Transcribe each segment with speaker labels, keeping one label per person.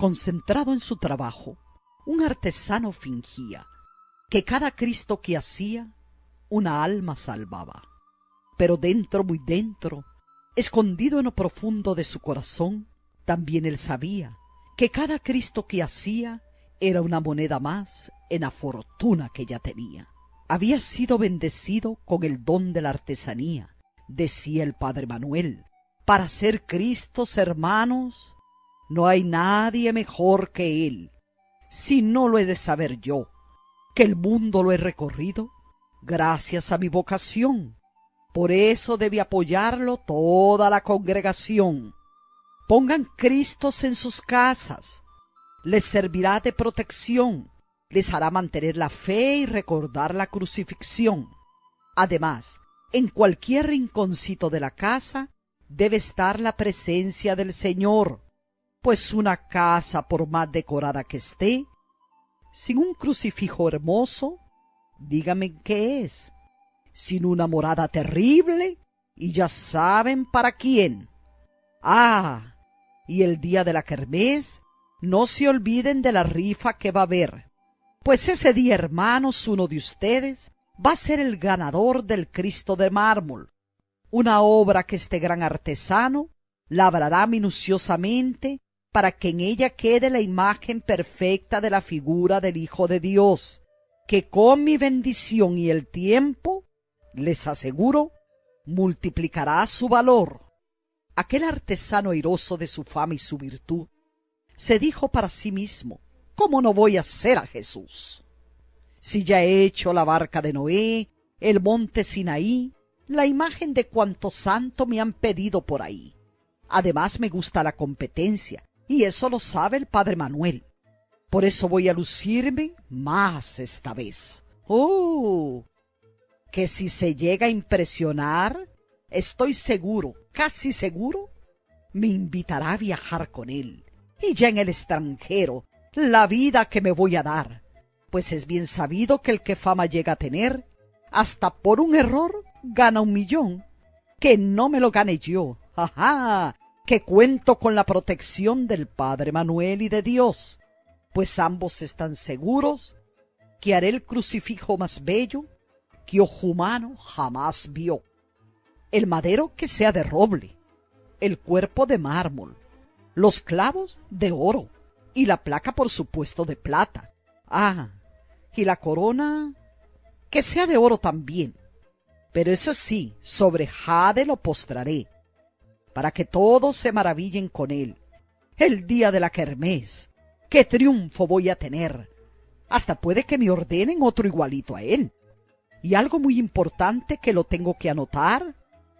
Speaker 1: Concentrado en su trabajo, un artesano fingía que cada Cristo que hacía, una alma salvaba. Pero dentro, muy dentro, escondido en lo profundo de su corazón, también él sabía que cada Cristo que hacía era una moneda más en la fortuna que ya tenía. Había sido bendecido con el don de la artesanía, decía el padre Manuel. Para ser Cristos hermanos, no hay nadie mejor que él. Si no lo he de saber yo, que el mundo lo he recorrido, gracias a mi vocación. Por eso debe apoyarlo toda la congregación. Pongan Cristos en sus casas. Les servirá de protección. Les hará mantener la fe y recordar la crucifixión. Además, en cualquier rinconcito de la casa debe estar la presencia del Señor, pues una casa, por más decorada que esté, sin un crucifijo hermoso, dígame qué es, sin una morada terrible, y ya saben para quién. Ah, y el día de la kermés, no se olviden de la rifa que va a haber, pues ese día, hermanos, uno de ustedes va a ser el ganador del Cristo de mármol, una obra que este gran artesano labrará minuciosamente para que en ella quede la imagen perfecta de la figura del Hijo de Dios, que con mi bendición y el tiempo, les aseguro, multiplicará su valor aquel artesano airoso de su fama y su virtud, se dijo para sí mismo, ¿cómo no voy a ser a Jesús? Si ya he hecho la barca de Noé, el monte Sinaí, la imagen de cuanto santo me han pedido por ahí. Además me gusta la competencia, y eso lo sabe el padre Manuel. Por eso voy a lucirme más esta vez. ¡Oh! Que si se llega a impresionar, estoy seguro casi seguro, me invitará a viajar con él. Y ya en el extranjero, la vida que me voy a dar, pues es bien sabido que el que fama llega a tener, hasta por un error, gana un millón. Que no me lo gane yo, ajá, que cuento con la protección del Padre Manuel y de Dios, pues ambos están seguros que haré el crucifijo más bello que ojo humano jamás vio el madero que sea de roble, el cuerpo de mármol, los clavos de oro y la placa por supuesto de plata. Ah, y la corona que sea de oro también. Pero eso sí, sobre jade lo postraré, para que todos se maravillen con él. El día de la kermés, qué triunfo voy a tener. Hasta puede que me ordenen otro igualito a él. Y algo muy importante que lo tengo que anotar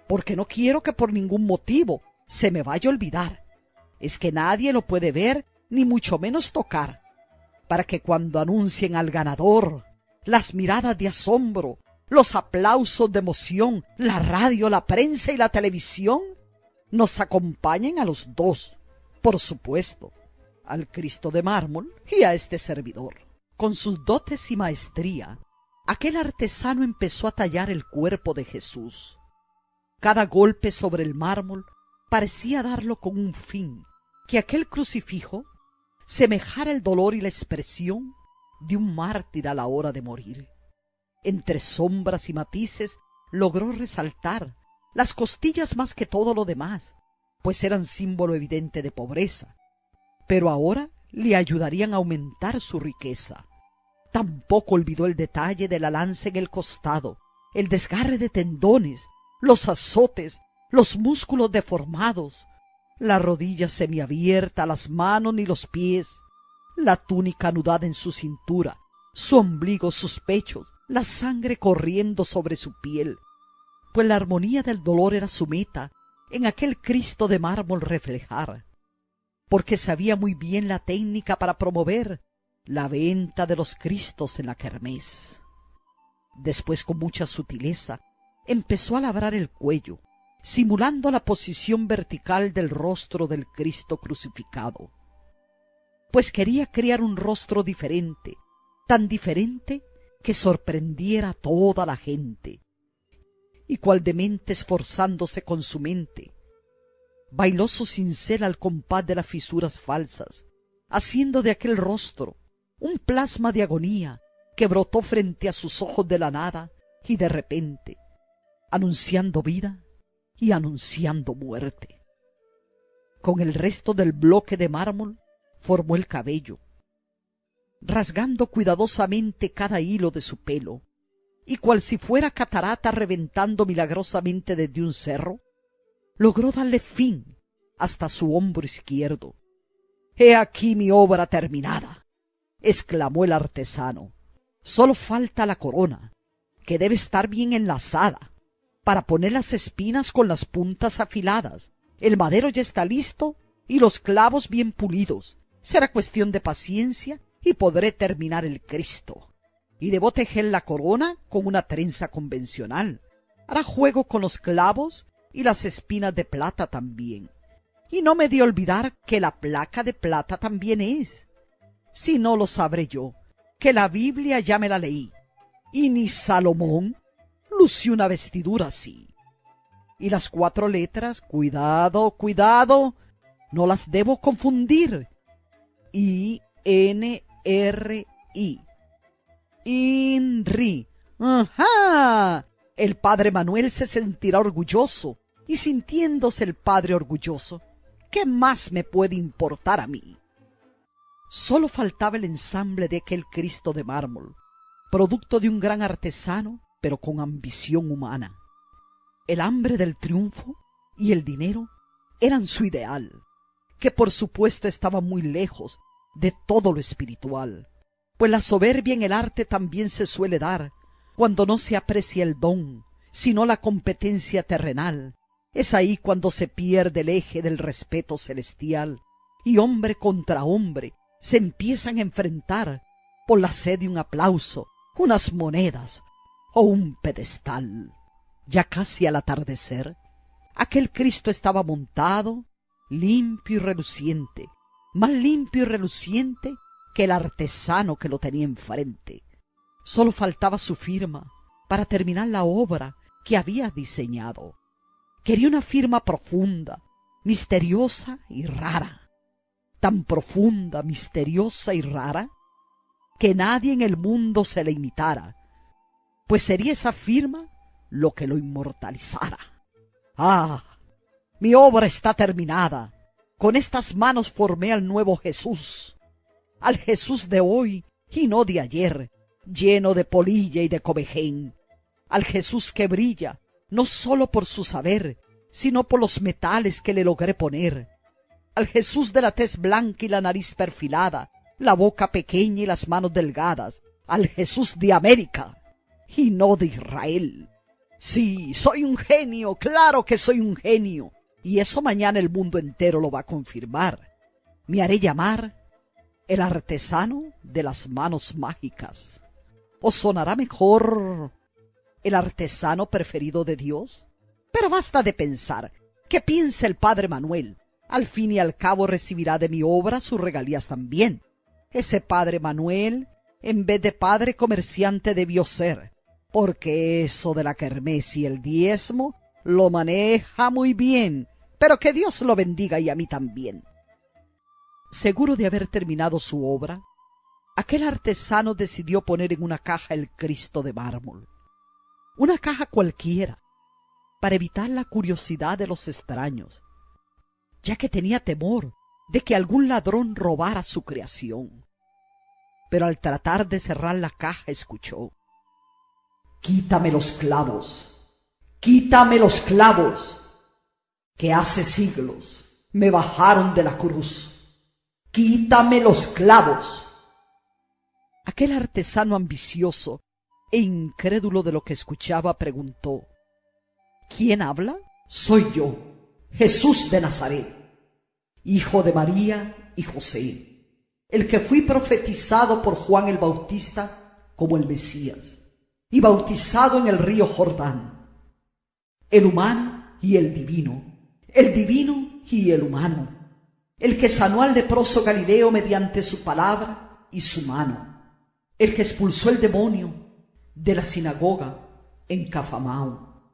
Speaker 1: porque no quiero que por ningún motivo se me vaya a olvidar. Es que nadie lo puede ver, ni mucho menos tocar, para que cuando anuncien al ganador, las miradas de asombro, los aplausos de emoción, la radio, la prensa y la televisión, nos acompañen a los dos, por supuesto, al Cristo de mármol y a este servidor. Con sus dotes y maestría, aquel artesano empezó a tallar el cuerpo de Jesús cada golpe sobre el mármol parecía darlo con un fin, que aquel crucifijo semejara el dolor y la expresión de un mártir a la hora de morir. Entre sombras y matices logró resaltar las costillas más que todo lo demás, pues eran símbolo evidente de pobreza, pero ahora le ayudarían a aumentar su riqueza. Tampoco olvidó el detalle de la lanza en el costado, el desgarre de tendones los azotes, los músculos deformados, la rodilla semiabierta, las manos ni los pies, la túnica anudada en su cintura, su ombligo, sus pechos, la sangre corriendo sobre su piel, pues la armonía del dolor era su meta en aquel Cristo de mármol reflejar, porque sabía muy bien la técnica para promover la venta de los Cristos en la kermés. Después con mucha sutileza empezó a labrar el cuello, simulando la posición vertical del rostro del Cristo crucificado. Pues quería crear un rostro diferente, tan diferente que sorprendiera a toda la gente. Y cual demente esforzándose con su mente, bailó su cincel al compás de las fisuras falsas, haciendo de aquel rostro un plasma de agonía que brotó frente a sus ojos de la nada y de repente, anunciando vida y anunciando muerte. Con el resto del bloque de mármol formó el cabello, rasgando cuidadosamente cada hilo de su pelo, y cual si fuera catarata reventando milagrosamente desde un cerro, logró darle fin hasta su hombro izquierdo. He aquí mi obra terminada, exclamó el artesano. Solo falta la corona, que debe estar bien enlazada, para poner las espinas con las puntas afiladas. El madero ya está listo y los clavos bien pulidos. Será cuestión de paciencia y podré terminar el Cristo. Y debo tejer la corona con una trenza convencional. Hará juego con los clavos y las espinas de plata también. Y no me de olvidar que la placa de plata también es. Si no lo sabré yo, que la Biblia ya me la leí. Y ni Salomón lució una vestidura así. Y las cuatro letras, cuidado, cuidado, no las debo confundir. I, N, R-I. INRI. El padre Manuel se sentirá orgulloso, y sintiéndose el padre orgulloso, ¿qué más me puede importar a mí? Solo faltaba el ensamble de aquel Cristo de mármol, producto de un gran artesano, pero con ambición humana. El hambre del triunfo y el dinero eran su ideal, que por supuesto estaba muy lejos de todo lo espiritual, pues la soberbia en el arte también se suele dar cuando no se aprecia el don, sino la competencia terrenal. Es ahí cuando se pierde el eje del respeto celestial y hombre contra hombre se empiezan a enfrentar por la sed de un aplauso, unas monedas o un pedestal. Ya casi al atardecer, aquel Cristo estaba montado, limpio y reluciente, más limpio y reluciente que el artesano que lo tenía enfrente. Solo faltaba su firma para terminar la obra que había diseñado. Quería una firma profunda, misteriosa y rara. Tan profunda, misteriosa y rara que nadie en el mundo se le imitara, pues sería esa firma lo que lo inmortalizara. Ah, mi obra está terminada con estas manos formé al nuevo Jesús, al Jesús de hoy y no de ayer, lleno de polilla y de cobején, al Jesús que brilla, no sólo por su saber, sino por los metales que le logré poner, al Jesús de la tez blanca y la nariz perfilada, la boca pequeña y las manos delgadas, al Jesús de América y no de Israel. Sí, soy un genio, claro que soy un genio, y eso mañana el mundo entero lo va a confirmar. Me haré llamar el artesano de las manos mágicas. ¿O sonará mejor el artesano preferido de Dios? Pero basta de pensar. ¿Qué piensa el padre Manuel? Al fin y al cabo recibirá de mi obra sus regalías también. Ese padre Manuel, en vez de padre comerciante, debió ser, porque eso de la kermés y el diezmo lo maneja muy bien pero que Dios lo bendiga y a mí también. Seguro de haber terminado su obra, aquel artesano decidió poner en una caja el Cristo de mármol. Una caja cualquiera, para evitar la curiosidad de los extraños, ya que tenía temor de que algún ladrón robara su creación. Pero al tratar de cerrar la caja escuchó, Quítame los clavos, quítame los clavos que hace siglos me bajaron de la cruz. Quítame los clavos. Aquel artesano ambicioso e incrédulo de lo que escuchaba preguntó, ¿Quién habla? Soy yo, Jesús de Nazaret, hijo de María y José, el que fui profetizado por Juan el Bautista como el Mesías, y bautizado en el río Jordán, el humano y el divino el divino y el humano, el que sanó al leproso Galileo mediante su palabra y su mano, el que expulsó el demonio de la sinagoga en Cafamao,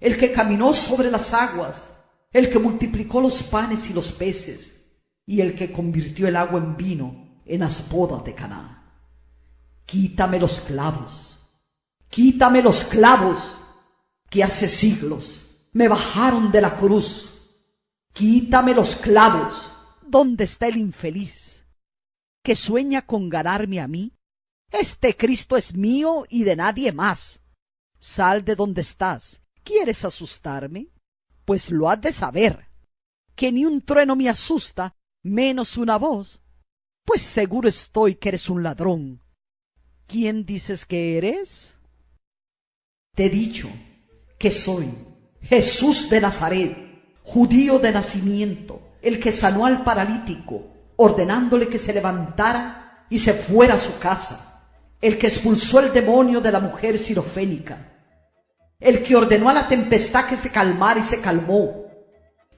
Speaker 1: el que caminó sobre las aguas, el que multiplicó los panes y los peces, y el que convirtió el agua en vino en las bodas de Caná. Quítame los clavos, quítame los clavos que hace siglos me bajaron de la cruz. Quítame los clavos. ¿Dónde está el infeliz que sueña con ganarme a mí? Este Cristo es mío y de nadie más. Sal de donde estás. ¿Quieres asustarme? Pues lo has de saber, que ni un trueno me asusta, menos una voz. Pues seguro estoy que eres un ladrón. ¿Quién dices que eres? Te he dicho que soy Jesús de Nazaret, judío de nacimiento, el que sanó al paralítico, ordenándole que se levantara y se fuera a su casa, el que expulsó el demonio de la mujer sirofénica, el que ordenó a la tempestad que se calmara y se calmó,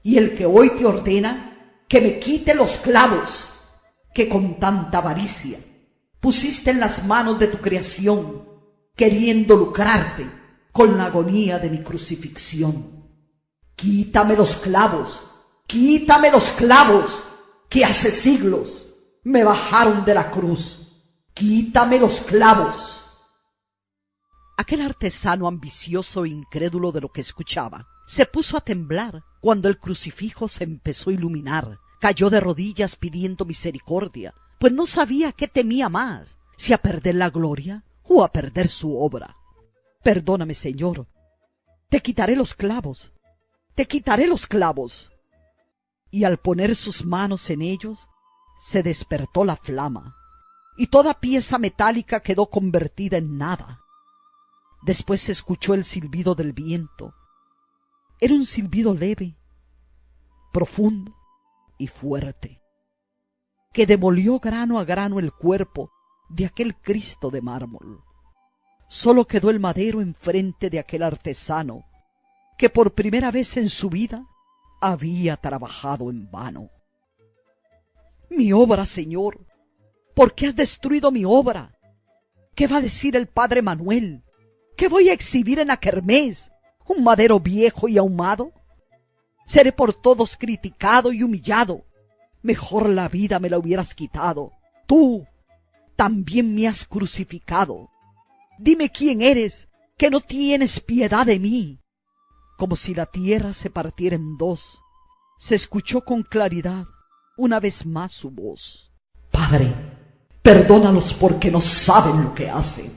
Speaker 1: y el que hoy te ordena que me quite los clavos que con tanta avaricia pusiste en las manos de tu creación, queriendo lucrarte con la agonía de mi crucifixión. Quítame los clavos, quítame los clavos que hace siglos me bajaron de la cruz. Quítame los clavos Aquel artesano ambicioso e incrédulo de lo que escuchaba se puso a temblar cuando el crucifijo se empezó a iluminar. Cayó de rodillas pidiendo misericordia, pues no sabía qué temía más, si a perder la gloria o a perder su obra. Perdóname, Señor. Te quitaré los clavos. Te quitaré los clavos. Y al poner sus manos en ellos, se despertó la flama, y toda pieza metálica quedó convertida en nada. Después se escuchó el silbido del viento. Era un silbido leve, profundo y fuerte, que demolió grano a grano el cuerpo de aquel Cristo de mármol. Solo quedó el madero enfrente de aquel artesano que por primera vez en su vida había trabajado en vano. Mi obra, Señor, ¿por qué has destruido mi obra? ¿Qué va a decir el padre Manuel? ¿Qué voy a exhibir en la kermés? ¿Un madero viejo y ahumado? Seré por todos criticado y humillado. Mejor la vida me la hubieras quitado. Tú también me has crucificado. Dime quién eres, que no tienes piedad de mí. Como si la tierra se partiera en dos, se escuchó con claridad una vez más su voz. Padre, perdónalos porque no saben lo que hacen.